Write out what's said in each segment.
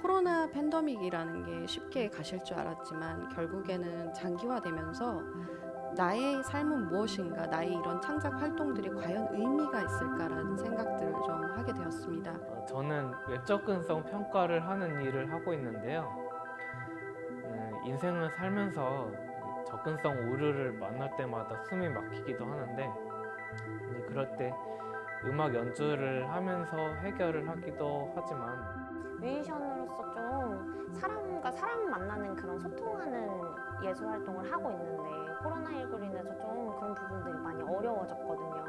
코로나 팬데믹이라는 게 쉽게 가실 줄 알았지만 결국에는 장기화되면서 나의 삶은 무엇인가, 나의 이런 창작 활동들이 과연 의미가 있을까라는 생각들을 좀 하게 되었습니다. 어, 저는 웹 접근성 평가를 하는 일을 하고 있는데요. 음, 인생을 살면서 접근성 오류를 만날 때마다 숨이 막히기도 하는데 그럴 때 음악 연주를 하면서 해결을 하기도 하지만 뮤지션으로서 좀 사람과 사람 만나는 그런 소통하는 예술 활동을 하고 있는데 코로나19로 인해서 좀 그런 부분들이 많이 어려워졌거든요.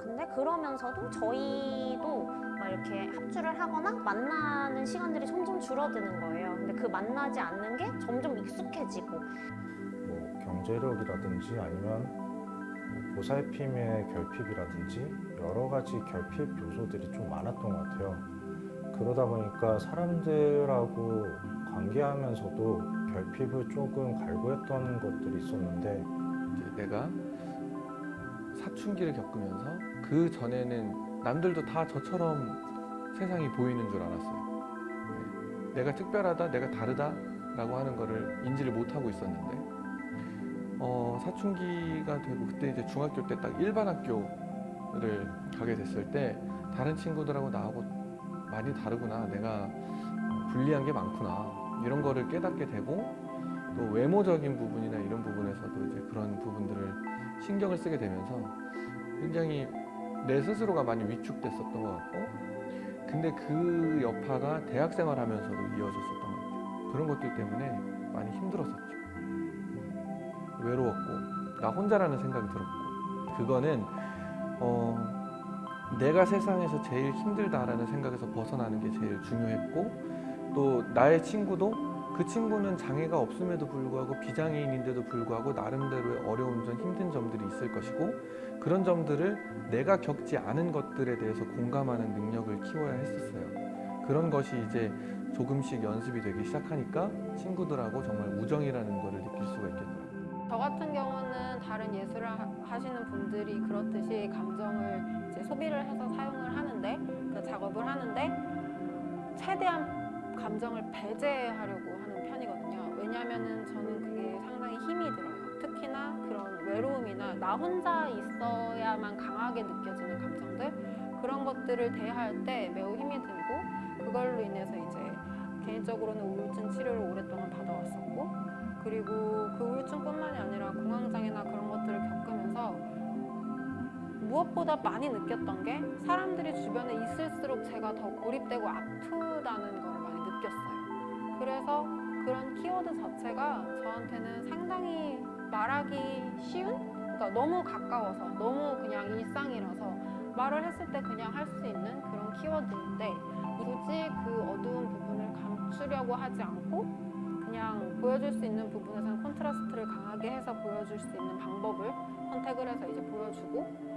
근데 그러면서도 저희도 막 이렇게 합주를 하거나 만나는 시간들이 점점 줄어드는 거예요. 근데 그 만나지 않는 게 점점 익숙해지고 뭐 경제력이라든지 아니면 뭐 보살핌의 결핍이라든지 여러 가지 결핍 요소들이 좀 많았던 것 같아요. 그러다 보니까 사람들하고 관계하면서도 결핍을 조금 갈구했던 것들이 있었는데 내가 사춘기를 겪으면서 그 전에는 남들도 다 저처럼 세상이 보이는 줄 알았어요. 네. 내가 특별하다, 내가 다르다 라고 하는 거를 인지를 못하고 있었는데 어, 사춘기가 되고 그때 이제 중학교 때 딱 일반 학교를 가게 됐을 때 다른 친구들하고 나하고 많이 다르구나. 내가 불리한 게 많구나. 이런 거를 깨닫게 되고 또 외모적인 부분이나 이런 부분에서도 이제 그런 부분들을 신경을 쓰게 되면서 굉장히 내 스스로가 많이 위축됐었던 것 같고 근데 그 여파가 대학생활 하면서도 이어졌었던 것 같아요. 그런 것들 때문에 많이 힘들었었죠. 외로웠고 나 혼자라는 생각이 들었고. 그거는 어, 내가 세상에서 제일 힘들다라는 생각에서 벗어나는 게 제일 중요했고 또 나의 친구도 그 친구는 장애가 없음에도 불구하고 비장애인인데도 불구하고 나름대로의 어려운 점, 힘든 점들이 있을 것이고 그런 점들을 내가 겪지 않은 것들에 대해서 공감하는 능력을 키워야 했었어요. 그런 것이 이제 조금씩 연습이 되기 시작하니까 친구들하고 정말 우정이라는 것을 느낄 수가 있겠더라고요. 저 같은 경우는 다른 예술을 하- 하시는 분들이 그렇듯이 감정을 이제 소비를 해서 사용을 하는데 그 작업을 하는데 최대한 감정을 배제하려고 하는 편이거든요. 왜냐하면은 저는 그게 상당히 힘이 들어요. 특히나 그런 외로움이나 나 혼자 있어야만 강하게 느껴지는 감정들 그런 것들을 대할 때 매우 힘이 들고 그걸로 인해서 이제 개인적으로는 우울증 치료를 오랫동안 받아왔었고 그리고 그 우울증뿐만이 아니라 공황장애나 그런 것들을 겪으면서 무엇보다 많이 느꼈던 게 사람들이 주변에 있을수록 제가 더 고립되고 아프다는 걸 느꼈어요. 그래서 그런 키워드 자체가 저한테는 상당히 말하기 쉬운? 그러니까 너무 가까워서 너무 그냥 일상이라서 말을 했을 때 그냥 할 수 있는 그런 키워드인데 굳이 그 어두운 부분을 감추려고 하지 않고 그냥 보여줄 수 있는 부분에서는 콘트라스트를 강하게 해서 보여줄 수 있는 방법을 선택을 해서 이제 보여주고 어,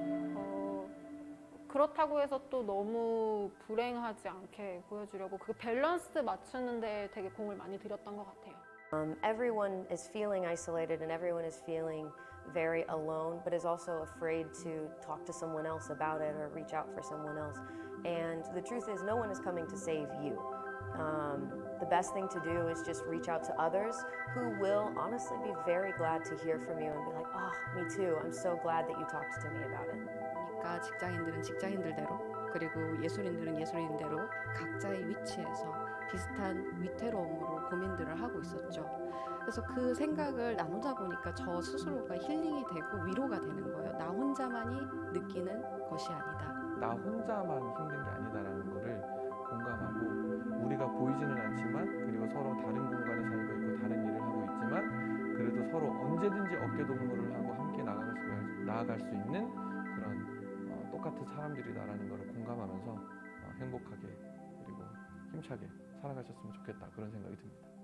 그렇다고 해서 또 너무 불행하지 않게 보여주려고 그 밸런스 맞추는 데 되게 공을 많이 들였던 것 같아요. Um, everyone is feeling isolated and everyone is feeling very alone, but is also afraid to talk to someone else about it or reach out for someone else. And the truth is, no one is coming to save you. Um, the best thing to do is just reach out to others who will honestly be very glad to hear from you and be like, oh, me too. I'm so glad that you talked to me about it. 그러니까 직장인들은 직장인들대로 그리고 예술인들은 예술인대로 각자의 위치에서 비슷한 위태로움으로 고민들을 하고 있었죠. 그래서 그 생각을 나누다 보니까 저 스스로가 힐링이 되고 위로가 되는 거예요. 나 혼자만이 느끼는 것이 아니다. 나 혼자만 힘든 게 아니다라는 거를 공감하고 우리가 보이지는 않지만 그리고 서로 다른 공간에 살고 있고 다른 일을 하고 있지만 그래도 서로 언제든지 어깨 동무를 하고 함께 나아갈 수, 있는 그런 어, 똑같은 사람들이다라는 거를 공감하면서 어, 행복하게 그리고 힘차게 살아가셨으면 좋겠다 그런 생각이 듭니다.